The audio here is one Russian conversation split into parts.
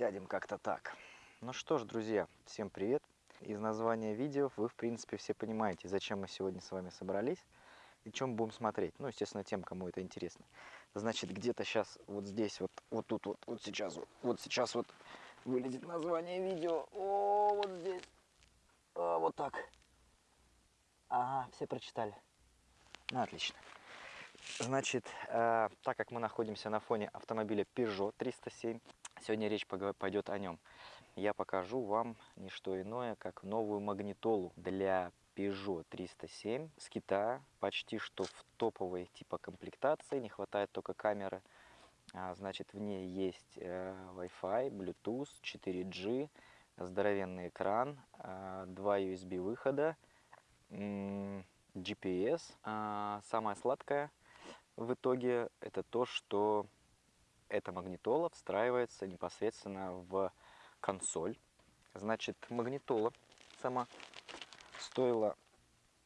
Сядем как-то так. Ну что ж, друзья, всем привет. Из названия видео вы, в принципе, все понимаете, зачем мы сегодня с вами собрались и чем будем смотреть. Ну, естественно, тем, кому это интересно. Значит, где-то сейчас вот здесь, вот, вот тут, вот, вот сейчас, вот, вот сейчас вот вылезет название видео. О, вот здесь. А, вот так. Ага, все прочитали. Ну, отлично. Значит, э, так как мы находимся на фоне автомобиля Peugeot 307, сегодня речь пойдет о нем. Я покажу вам не что иное, как новую магнитолу для Peugeot 307 с Китая, почти что в топовой типа комплектации, не хватает только камеры. А, значит, в ней есть э, Wi-Fi, Bluetooth, 4G, здоровенный экран, э, два USB выхода, GPS. А, самое сладкое в итоге это то, что эта магнитола встраивается непосредственно в консоль. Значит, магнитола сама стоила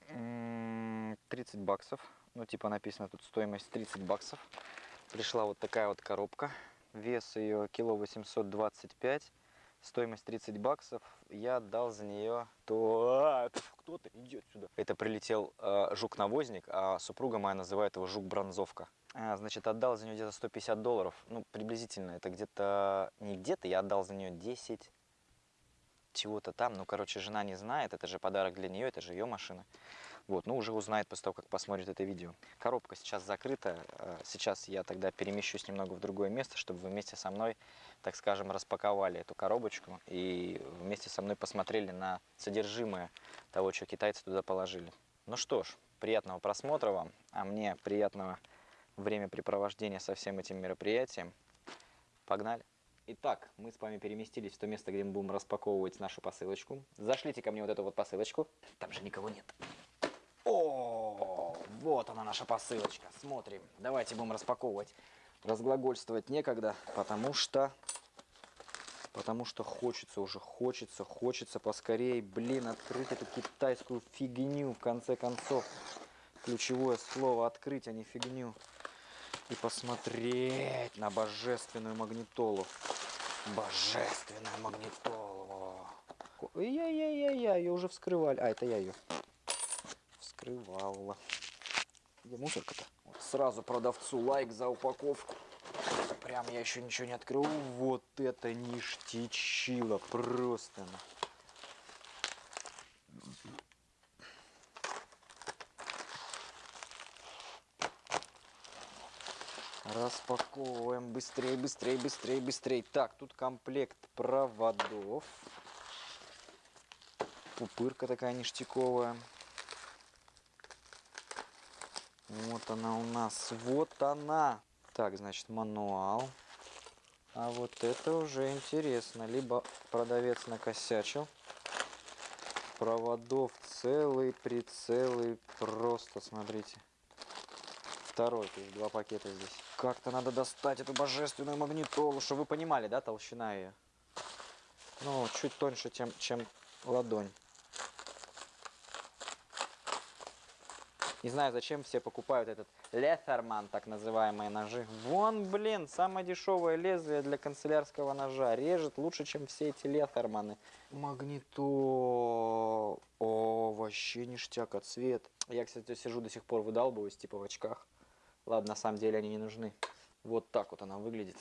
30 баксов. Ну, типа написано тут стоимость 30 баксов. Пришла вот такая вот коробка. Вес ее кило 825. Стоимость 30 баксов. Я отдал за нее... То... А, кто-то идет сюда. Это прилетел э, жук-навозник, а супруга моя называет его жук-бронзовка. А, значит, отдал за нее где-то 150 долларов. Ну, приблизительно. Это где-то... Не где-то, я отдал за нее 10 чего-то там. Ну, короче, жена не знает, это же подарок для нее, это же ее машина. Вот, ну, уже узнает после того, как посмотрит это видео. Коробка сейчас закрыта. Э, сейчас я тогда перемещусь немного в другое место, чтобы вы вместе со мной, так скажем, распаковали эту коробочку и вместе со мной посмотрели на содержимое того, что китайцы туда положили. Ну что ж, приятного просмотра вам, а мне приятного времяпрепровождения со всем этим мероприятием. Погнали! Итак, мы с вами переместились в то место, где мы будем распаковывать нашу посылочку. Зашлите ко мне вот эту вот посылочку. Там же никого нет. О, вот она наша посылочка. Смотрим. Давайте будем распаковывать. Разглагольствовать некогда, потому что... Потому что хочется уже, хочется, хочется поскорее, блин, открыть эту китайскую фигню, в конце концов. Ключевое слово открыть, а не фигню. И посмотреть на божественную магнитолу. Божественная магнитола. Я-я-я-я, ее уже вскрывали. А, это я ее вскрывала. Где мусорка-то? Вот сразу продавцу лайк за упаковку. Прям я еще ничего не открыл. Вот это ништячило просто. Распаковываем быстрее, быстрее, быстрее, быстрее. Так, тут комплект проводов. Пупырка такая ништяковая. Вот она у нас. Вот она. Так, значит, мануал. А вот это уже интересно. Либо продавец накосячил. Проводов целый, прицелый. Просто, смотрите. Второй, то есть два пакета здесь. Как-то надо достать эту божественную магнитолу, чтобы вы понимали, да, толщина ее. Ну, чуть тоньше, чем, чем ладонь. Не знаю, зачем все покупают этот Леттерман, так называемые ножи. Вон, блин, самое дешевое лезвие для канцелярского ножа. Режет лучше, чем все эти Леттерманы. Магнито. О, вообще ништяк, а цвет. Я, кстати, сижу до сих пор выдалбываюсь, типа в очках. Ладно, на самом деле они не нужны. Вот так вот она выглядит.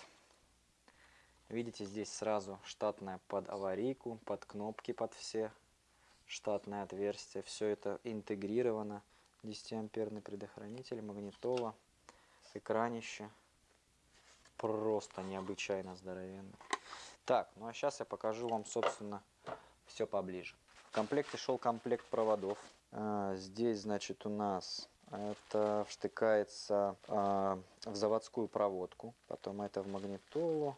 Видите, здесь сразу штатная под аварийку, под кнопки под все. Штатное отверстие. Все это интегрировано. 10-амперный предохранитель, магнитола, экранище. Просто необычайно здоровенный. Так, ну а сейчас я покажу вам, собственно, все поближе. В комплекте шел комплект проводов. А, здесь, значит, у нас это вштыкается а, в заводскую проводку. Потом это в магнитолу.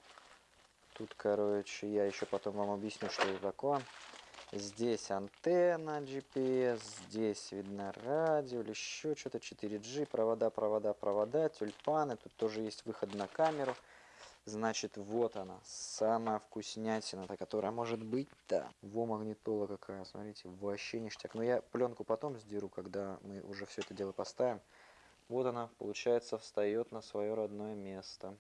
Тут, короче, я еще потом вам объясню, что это такое. Здесь антенна GPS, здесь видно радио или еще что-то 4G, провода, провода, провода, тюльпаны. Тут тоже есть выход на камеру. Значит, вот она, самая вкуснятина, которая может быть, да. Во магнитола какая, смотрите, вообще ништяк. Но я пленку потом сдеру, когда мы уже все это дело поставим. Вот она, получается, встает на свое родное место.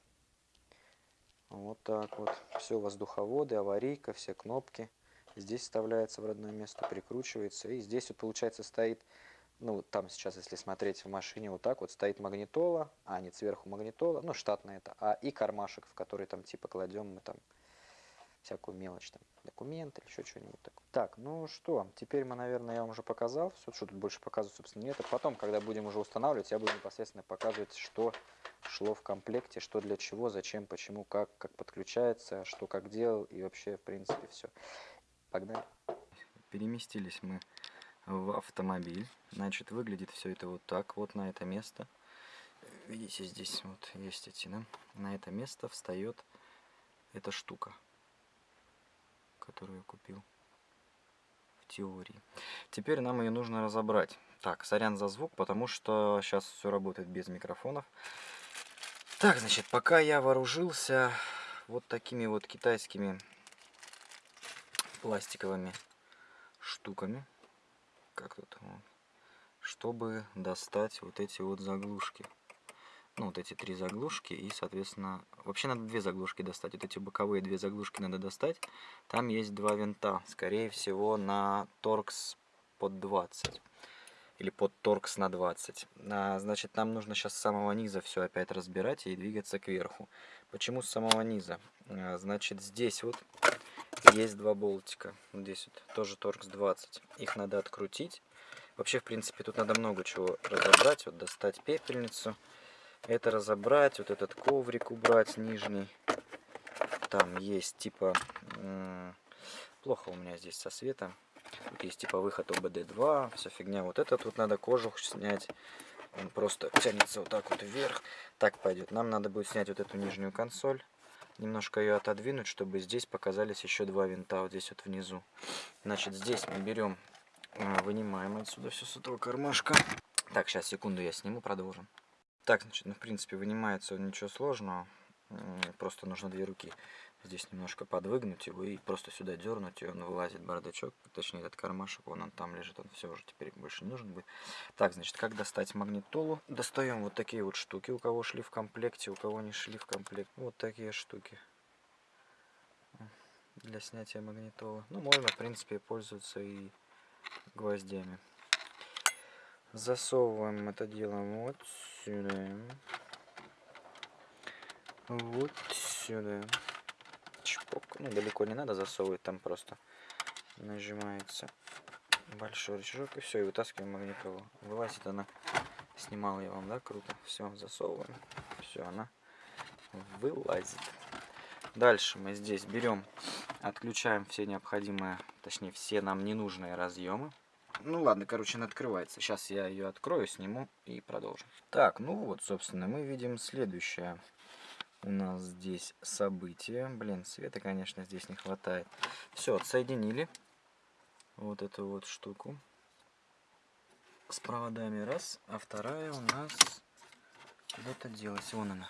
Вот так вот. Все, воздуховоды, аварийка, все кнопки. Здесь вставляется в родное место, прикручивается. И здесь вот получается стоит, ну там сейчас, если смотреть в машине, вот так вот стоит магнитола, а не сверху магнитола, ну штатная это, а и кармашек, в который там типа кладем мы там всякую мелочь, там документы или еще что-нибудь такое. Так, ну что, теперь мы, наверное, я вам уже показал, все, что тут больше показывать, собственно, нет. А потом, когда будем уже устанавливать, я буду непосредственно показывать, что шло в комплекте, что для чего, зачем, почему, как, как подключается, что как делал и вообще, в принципе, все. Погнали. Переместились мы в автомобиль. Значит, выглядит все это вот так, вот на это место. Видите, здесь вот есть эти, да? На это место встает эта штука которую я купил в теории. Теперь нам ее нужно разобрать. Так, сорян за звук, потому что сейчас все работает без микрофонов. Так, значит, пока я вооружился вот такими вот китайскими пластиковыми штуками, как тут, вот, чтобы достать вот эти вот заглушки ну, вот эти три заглушки и, соответственно, вообще надо две заглушки достать. Вот эти боковые две заглушки надо достать. Там есть два винта, скорее всего, на торкс под 20 или под торкс на 20. А, значит, нам нужно сейчас с самого низа все опять разбирать и двигаться кверху. Почему с самого низа? А, значит, здесь вот есть два болтика. Здесь вот тоже торкс 20. Их надо открутить. Вообще, в принципе, тут надо много чего разобрать. Вот достать пепельницу это разобрать, вот этот коврик убрать нижний. Там есть типа... Плохо у меня здесь со светом. Тут есть типа выход ОБД-2, вся фигня. Вот это тут надо кожух снять. Он просто тянется вот так вот вверх. Так пойдет. Нам надо будет снять вот эту нижнюю консоль. Немножко ее отодвинуть, чтобы здесь показались еще два винта вот здесь вот внизу. Значит, здесь мы берем, э, вынимаем отсюда все с этого кармашка. Так, сейчас, секунду, я сниму, продолжим. Так, значит, ну, в принципе, вынимается ничего сложного. Просто нужно две руки здесь немножко подвыгнуть его и просто сюда дернуть, и он вылазит бардачок, точнее этот кармашек, вон он там лежит, он все уже теперь больше не нужен будет. Так, значит, как достать магнитолу? Достаем вот такие вот штуки, у кого шли в комплекте, у кого не шли в комплект. Вот такие штуки для снятия магнитолы. Ну, можно, в принципе, пользоваться и гвоздями. Засовываем это дело вот сюда. Вот сюда. Чпок. Ну, далеко не надо засовывать, там просто нажимается большой рычажок и все, и вытаскиваем магнитолу. Вылазит она, снимал я вам, да, круто. Все, засовываем. Все, она вылазит. Дальше мы здесь берем, отключаем все необходимые, точнее все нам ненужные разъемы. Ну ладно, короче, она открывается. Сейчас я ее открою, сниму и продолжим. Так, ну вот, собственно, мы видим следующее. У нас здесь событие. Блин, света, конечно, здесь не хватает. Все, отсоединили вот эту вот штуку с проводами. Раз, а вторая у нас куда-то делась. Вон она.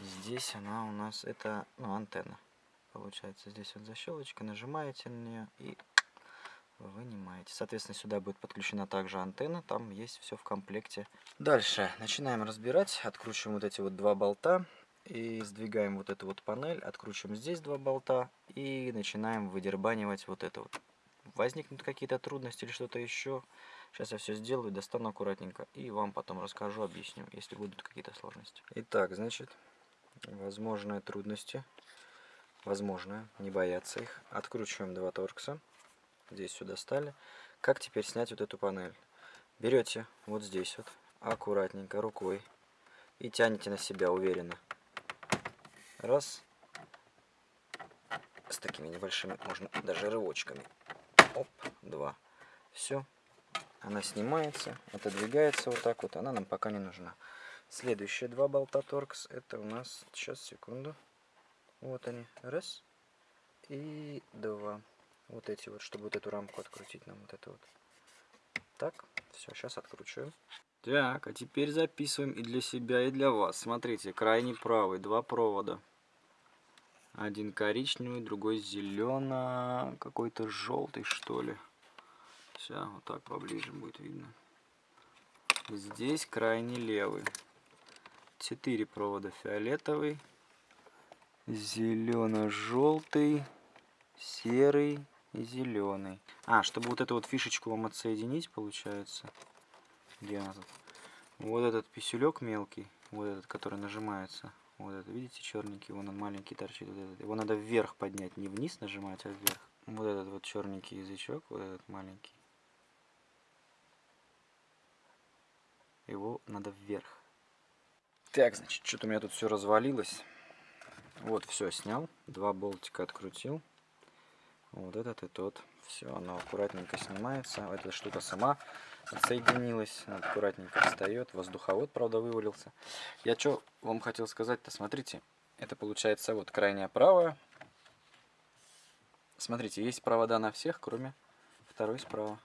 Здесь она у нас, это, ну, антенна. Получается, здесь вот защелочка, нажимаете на нее и вынимаете. Соответственно, сюда будет подключена также антенна, там есть все в комплекте. Дальше начинаем разбирать, откручиваем вот эти вот два болта и сдвигаем вот эту вот панель, откручиваем здесь два болта и начинаем выдербанивать вот это вот. Возникнут какие-то трудности или что-то еще, сейчас я все сделаю, достану аккуратненько и вам потом расскажу, объясню, если будут какие-то сложности. Итак, значит, возможные трудности, возможно, не бояться их. Откручиваем два торкса здесь сюда стали. Как теперь снять вот эту панель? Берете вот здесь вот, аккуратненько рукой и тянете на себя уверенно. Раз. С такими небольшими, можно даже рывочками. Оп, два. Все. Она снимается, отодвигается вот так вот. Она нам пока не нужна. Следующие два болта торкс, это у нас, сейчас, секунду. Вот они. Раз. И два вот эти вот, чтобы вот эту рамку открутить нам вот это вот. Так, все, сейчас откручиваем. Так, а теперь записываем и для себя, и для вас. Смотрите, крайний правый, два провода. Один коричневый, другой зелено, какой-то желтый, что ли. Сейчас, вот так поближе будет видно. Здесь крайний левый. Четыре провода фиолетовый, зелено-желтый, серый и зеленый. А, чтобы вот эту вот фишечку вам отсоединить, получается. Где она тут? Вот этот писюлек мелкий, вот этот, который нажимается. Вот это, видите, черненький, вон он маленький торчит. Вот этот. Его надо вверх поднять, не вниз нажимать, а вверх. Вот этот вот черненький язычок, вот этот маленький. Его надо вверх. Так, значит, что-то у меня тут все развалилось. Вот, все снял. Два болтика открутил. Вот этот и тот. Все, оно аккуратненько снимается. Эта штука сама отсоединилась. Аккуратненько встает. Воздуховод, правда, вывалился. Я что вам хотел сказать-то? Смотрите, это получается вот крайняя правая. Смотрите, есть провода на всех, кроме второй справа.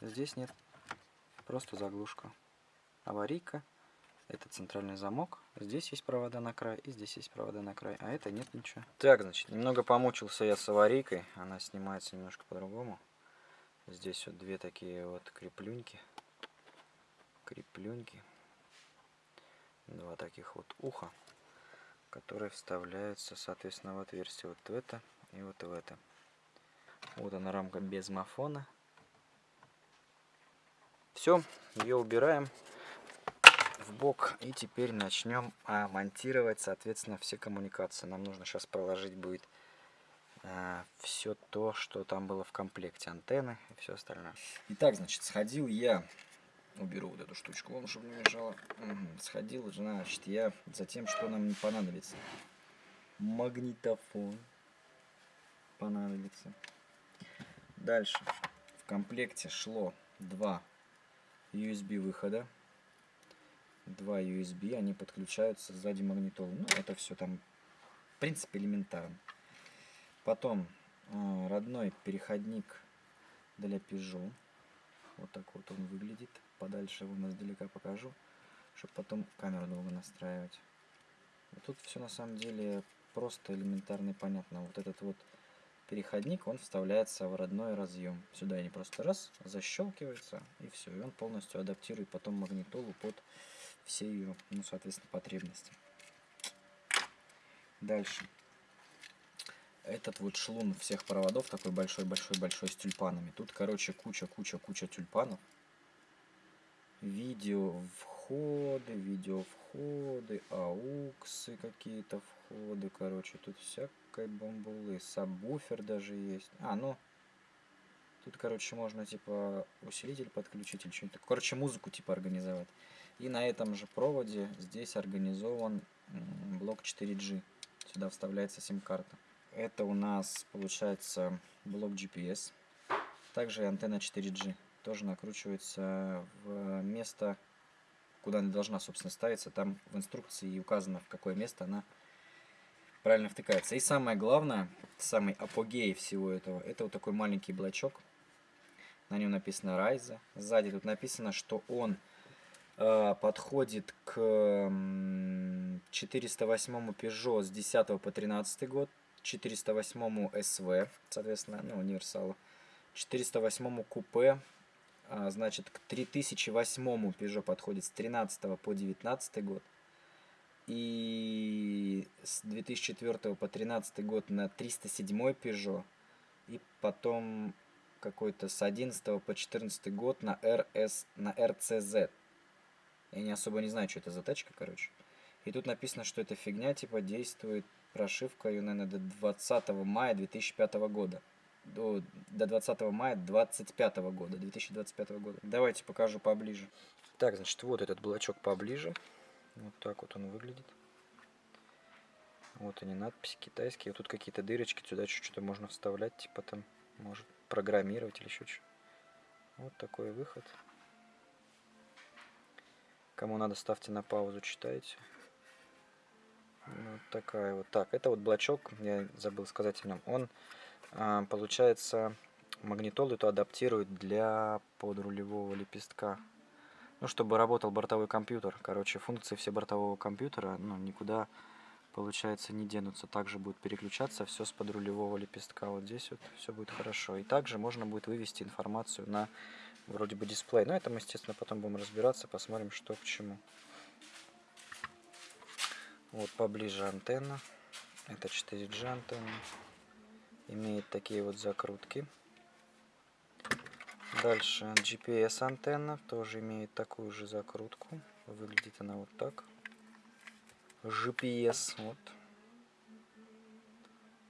Здесь нет. Просто заглушка. Аварийка. Это центральный замок. Здесь есть провода на край, и здесь есть провода на край. А это нет ничего. Так, значит, немного помучился я с аварийкой. Она снимается немножко по-другому. Здесь вот две такие вот креплюньки. Креплюньки. Два таких вот уха, которые вставляются, соответственно, в отверстие вот в это и вот в это. Вот она рамка без мафона. Все, ее убираем в бок и теперь начнем а, монтировать соответственно все коммуникации нам нужно сейчас проложить будет все то что там было в комплекте антенны и все остальное итак значит сходил я уберу вот эту штучку вон чтобы не мешало угу. сходил значит я за тем что нам не понадобится магнитофон понадобится дальше в комплекте шло два USB выхода два USB, они подключаются сзади магнитолы. Ну, это все там, в принципе, элементарно. Потом э, родной переходник для Peugeot. Вот так вот он выглядит. Подальше его издалека покажу, чтобы потом камеру долго настраивать. И тут все на самом деле просто элементарно и понятно. Вот этот вот переходник, он вставляется в родной разъем. Сюда они просто раз, защелкивается и все. И он полностью адаптирует потом магнитолу под все ее, ну, соответственно, потребности. Дальше. Этот вот шлун всех проводов, такой большой-большой-большой с тюльпанами. Тут, короче, куча-куча-куча тюльпанов. Видео входы, видео входы, ауксы какие-то входы, короче, тут всякой бомбулы. Сабвуфер даже есть. А, ну, тут, короче, можно, типа, усилитель подключить или что-нибудь. Короче, музыку, типа, организовать. И на этом же проводе здесь организован блок 4G. Сюда вставляется сим-карта. Это у нас получается блок GPS. Также антенна 4G. Тоже накручивается в место, куда она должна, собственно, ставиться. Там в инструкции указано, в какое место она правильно втыкается. И самое главное, самый апогей всего этого, это вот такой маленький блочок. На нем написано Rise. Сзади тут написано, что он Э, подходит к 408 Peugeot с 10 по 13 год, 408 SV, соответственно, ну, универсалу, 408 купе, а, значит, к 3008 Peugeot подходит с 13 по 19 год, и с 2004 по 13 год на 307 Peugeot, и потом какой-то с 11 по 14 год на RS, на RCZ, я не особо не знаю, что это за тачка, короче. И тут написано, что эта фигня, типа, действует прошивка, ее, наверное, до 20 мая 2005 года. До, до 20 мая 2025 года, 2025 года. Давайте покажу поближе. Так, значит, вот этот блочок поближе. Вот так вот он выглядит. Вот они, надписи китайские. Вот тут какие-то дырочки, сюда что-то можно вставлять, типа там, может, программировать или еще что. Вот такой выход. Кому надо, ставьте на паузу, читайте. Вот такая вот. Так, это вот блочок, я забыл сказать о нем. Он, а, получается, магнитолу эту адаптирует для подрулевого лепестка. Ну, чтобы работал бортовой компьютер. Короче, функции все бортового компьютера, ну, никуда, получается, не денутся. Также будет переключаться все с подрулевого лепестка. Вот здесь вот все будет хорошо. И также можно будет вывести информацию на вроде бы дисплей. Но это мы, естественно, потом будем разбираться, посмотрим, что к чему. Вот поближе антенна. Это 4G антенна. Имеет такие вот закрутки. Дальше GPS антенна тоже имеет такую же закрутку. Выглядит она вот так. GPS вот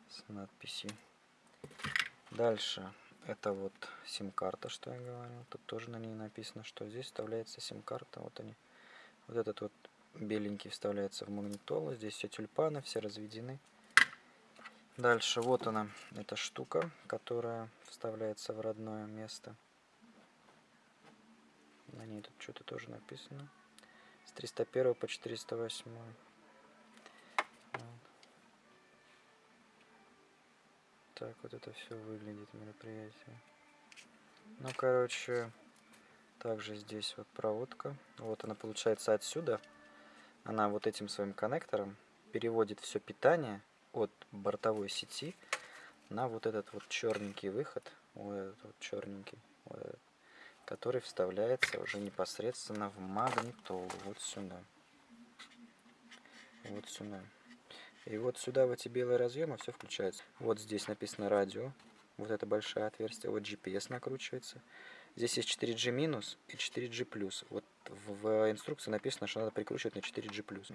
с надписью. Дальше это вот сим-карта, что я говорил. Тут тоже на ней написано, что здесь вставляется сим-карта. Вот они. Вот этот вот беленький вставляется в магнитолу. Здесь все тюльпаны, все разведены. Дальше вот она, эта штука, которая вставляется в родное место. На ней тут что-то тоже написано. С 301 по 408. Вот. Так вот это все выглядит мероприятие. Ну, короче, также здесь вот проводка. Вот она получается отсюда. Она вот этим своим коннектором переводит все питание от бортовой сети на вот этот вот черненький выход, вот этот вот черненький, вот этот, который вставляется уже непосредственно в магнитолу, вот сюда. Вот сюда. И вот сюда в эти белые разъемы все включается. Вот здесь написано радио, вот это большое отверстие, вот GPS накручивается. Здесь есть 4G минус и 4G плюс. Вот в инструкции написано, что надо прикручивать на 4G плюс.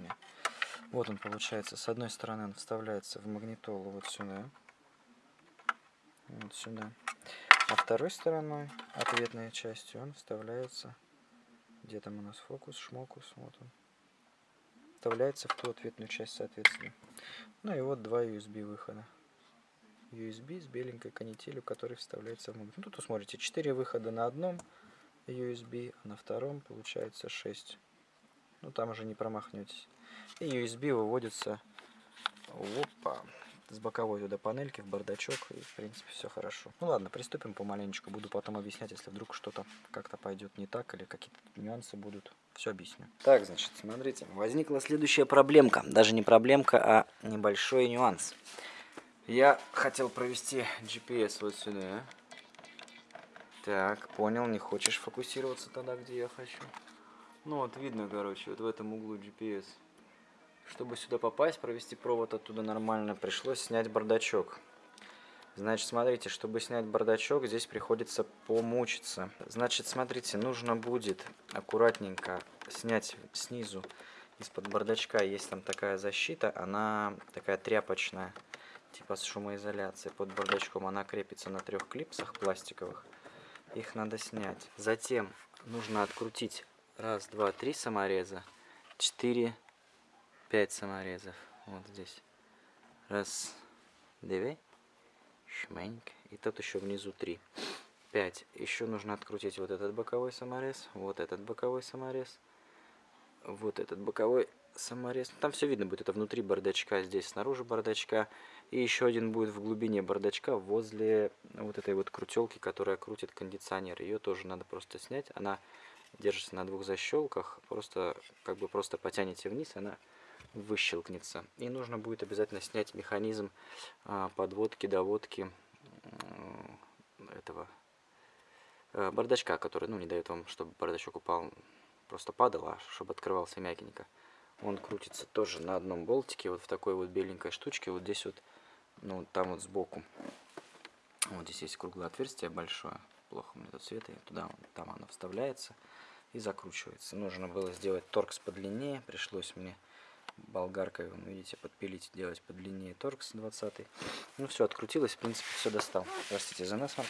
Вот он получается. С одной стороны он вставляется в магнитолу вот сюда. Вот сюда. А второй стороной, ответной частью, он вставляется... Где там у нас фокус, шмокус, вот он. Вставляется в ту ответную часть, соответственно. Ну и вот два USB выхода. USB с беленькой канителью, который вставляется в магнит. Ну, тут вы смотрите, 4 выхода на одном USB, а на втором получается 6. Ну, там уже не промахнетесь. И USB выводится опа, с боковой туда панельки в бардачок. И, в принципе, все хорошо. Ну ладно, приступим помаленечку. Буду потом объяснять, если вдруг что-то как-то пойдет не так или какие-то нюансы будут. Все объясню. Так, значит, смотрите. Возникла следующая проблемка. Даже не проблемка, а небольшой нюанс. Я хотел провести GPS вот сюда. Так, понял, не хочешь фокусироваться тогда, где я хочу. Ну вот видно, короче, вот в этом углу GPS. Чтобы сюда попасть, провести провод оттуда нормально, пришлось снять бардачок. Значит, смотрите, чтобы снять бардачок, здесь приходится помучиться. Значит, смотрите, нужно будет аккуратненько снять снизу из-под бардачка. Есть там такая защита, она такая тряпочная, типа с шумоизоляцией. Под бардачком она крепится на трех клипсах пластиковых. Их надо снять. Затем нужно открутить раз, два, три самореза, четыре, 5 саморезов. Вот здесь. Раз, две, шменьк. И тут еще внизу 3. 5. Еще нужно открутить вот этот боковой саморез, вот этот боковой саморез, вот этот боковой саморез. Там все видно будет. Это внутри бардачка, здесь снаружи бардачка. И еще один будет в глубине бардачка, возле вот этой вот крутелки, которая крутит кондиционер. Ее тоже надо просто снять. Она держится на двух защелках. Просто, как бы просто потянете вниз, она выщелкнется. И нужно будет обязательно снять механизм а, подводки, доводки этого э, бардачка, который ну, не дает вам, чтобы бардачок упал, просто падал, а чтобы открывался мягенько. Он крутится тоже на одном болтике, вот в такой вот беленькой штучке, вот здесь вот, ну, там вот сбоку. Вот здесь есть круглое отверстие большое, плохо меня тут света, туда, там оно вставляется и закручивается. Нужно было сделать торкс подлиннее, пришлось мне болгаркой, вы видите, подпилить, делать подлиннее торкс 20 Ну все, открутилось, в принципе, все достал. Простите за насморк.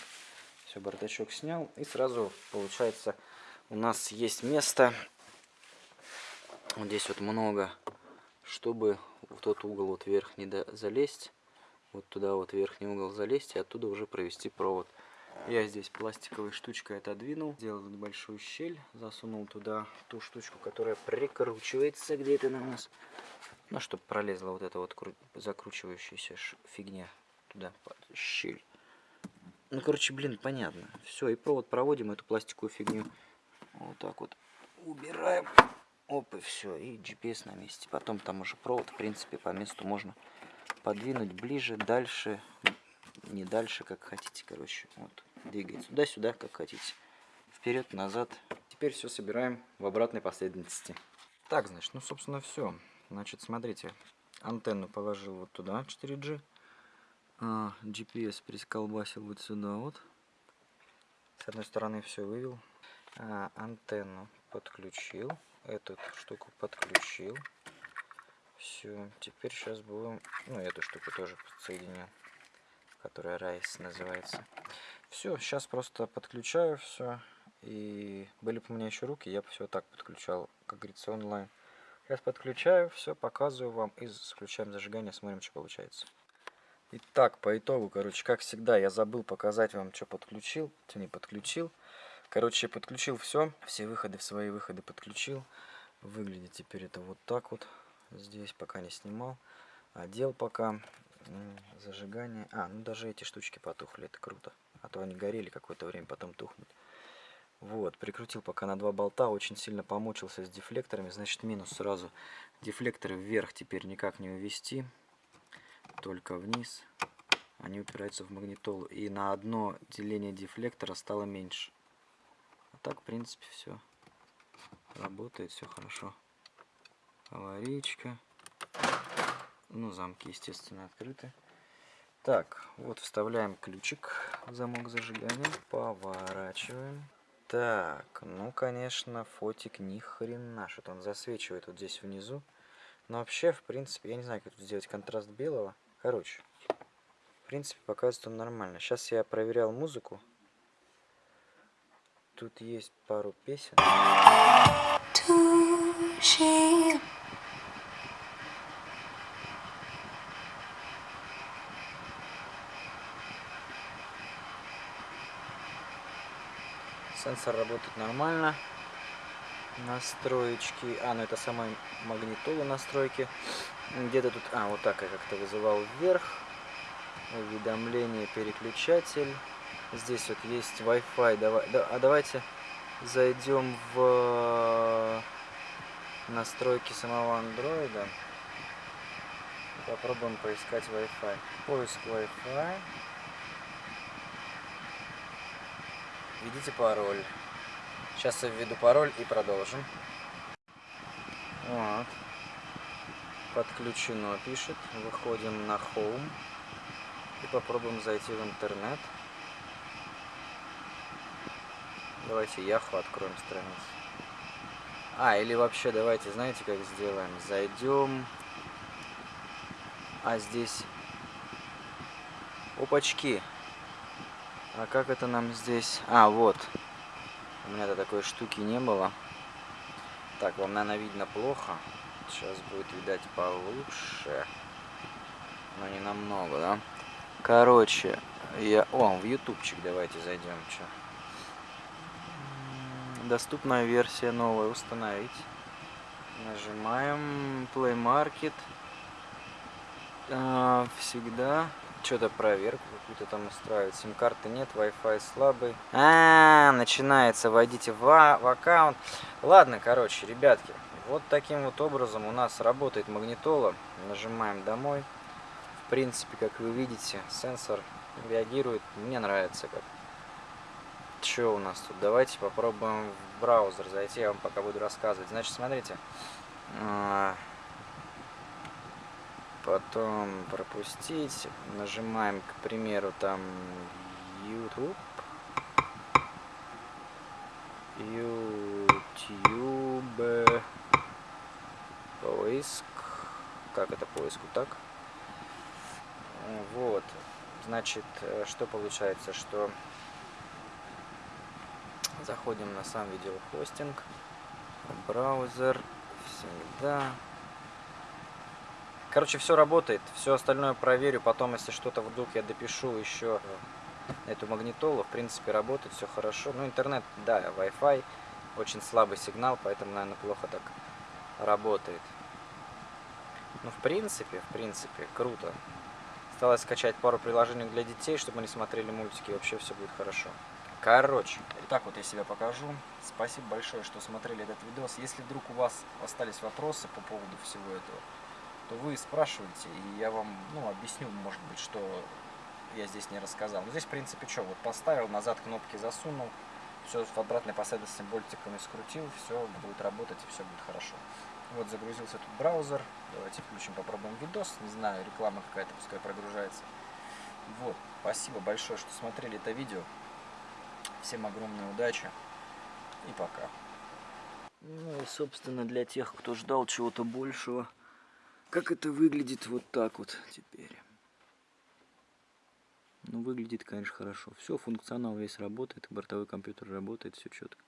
Все, бардачок снял. И сразу, получается, у нас есть место. Вот здесь вот много, чтобы в тот угол вот вверх не залезть. Вот туда вот верхний угол залезть и оттуда уже провести провод. Я здесь пластиковой штучкой отодвинул, сделал небольшую щель, засунул туда ту штучку, которая прикручивается где-то на нас. Ну, чтобы пролезла вот эта вот закручивающаяся фигня туда, щель. Ну, короче, блин, понятно. Все, и провод проводим, эту пластиковую фигню вот так вот убираем. Оп, и все, и GPS на месте. Потом там уже провод, в принципе, по месту можно подвинуть ближе, дальше, не дальше, как хотите, короче. Вот двигается туда-сюда, как хотите. Вперед, назад. Теперь все собираем в обратной последовательности. Так, значит, ну, собственно, все. Значит, смотрите, антенну положил вот туда, 4G. А, GPS присколбасил вот сюда вот. С одной стороны все вывел. А, антенну подключил. Эту штуку подключил. Все, теперь сейчас будем... Ну, эту штуку тоже подсоединю. Которая Райс называется. Все, сейчас просто подключаю все. И были бы у меня еще руки, я бы все так подключал, как говорится, онлайн. Сейчас подключаю, все, показываю вам и включаем зажигание, смотрим, что получается. Итак, по итогу, короче, как всегда, я забыл показать вам, что подключил, что не подключил. Короче, подключил все, все выходы в свои выходы подключил. Выглядит теперь это вот так вот. Здесь пока не снимал. Одел пока. Зажигание. А, ну даже эти штучки потухли, это круто. А то они горели какое-то время, потом тухнут. Вот, прикрутил пока на два болта, очень сильно помучился с дефлекторами, значит минус сразу. Дефлекторы вверх теперь никак не увести, только вниз. Они упираются в магнитолу, и на одно деление дефлектора стало меньше. Так, в принципе, все работает, все хорошо. Аварийка. Ну, замки, естественно, открыты. Так, вот вставляем ключик в замок зажигания, поворачиваем. Так, ну, конечно, фотик ни хрена, что-то он засвечивает вот здесь внизу. Но вообще, в принципе, я не знаю, как тут сделать контраст белого. Короче, в принципе, показывает он нормально. Сейчас я проверял музыку. Тут есть пару песен. Сенсор работает нормально. Настроечки. А, ну это сама магнитола настройки. Где-то тут... А, вот так я как-то вызывал вверх. Уведомление, переключатель. Здесь вот есть Wi-Fi. Давай, да, а давайте зайдем в настройки самого андроида. Попробуем поискать Wi-Fi. Поиск Wi-Fi. Введите пароль. Сейчас я введу пароль и продолжим. Вот. Подключено пишет. Выходим на Home. И попробуем зайти в интернет. Давайте Яху откроем страницу. А, или вообще давайте, знаете, как сделаем? Зайдем. А здесь... Опачки. А как это нам здесь? А, вот. У меня-то такой штуки не было. Так, вам, наверное, видно плохо. Сейчас будет, видать, получше. Но не намного, да? Короче, я... О, в ютубчик давайте зайдем. Чё? Доступная версия новая. Установить. Нажимаем Play Market. А, всегда что-то проверку какую-то там устраивает. Сим-карты нет, Wi-Fi слабый. А, -а, а, начинается, войдите в, в аккаунт. Ладно, короче, ребятки, вот таким вот образом у нас работает магнитола. Нажимаем домой. В принципе, как вы видите, сенсор реагирует. Мне нравится как. Что у нас тут? Давайте попробуем в браузер зайти, я вам пока буду рассказывать. Значит, смотрите. А, потом пропустить, нажимаем, к примеру, там YouTube, YouTube, поиск, как это поиск, так, вот, значит, э, что получается, что заходим на сам видеохостинг, браузер, всегда, Короче, все работает, все остальное проверю, потом, если что-то вдруг я допишу еще эту магнитолу, в принципе, работает, все хорошо. Ну, интернет, да, Wi-Fi, очень слабый сигнал, поэтому, наверное, плохо так работает. Ну, в принципе, в принципе, круто. Осталось скачать пару приложений для детей, чтобы они смотрели мультики, и вообще все будет хорошо. Короче, итак, вот я себя покажу. Спасибо большое, что смотрели этот видос. Если вдруг у вас остались вопросы по поводу всего этого, то вы спрашиваете, и я вам ну, объясню, может быть, что я здесь не рассказал. Но здесь, в принципе, что, вот поставил, назад кнопки засунул, все в обратной последовательности болтиками скрутил, все будет работать и все будет хорошо. Вот загрузился тут браузер. Давайте включим, попробуем видос. Не знаю, реклама какая-то, пускай прогружается. Вот, спасибо большое, что смотрели это видео. Всем огромной удачи и пока. Ну и, собственно, для тех, кто ждал чего-то большего, как это выглядит вот так вот теперь. Ну, выглядит, конечно, хорошо. Все, функционал весь работает, бортовой компьютер работает, все четко.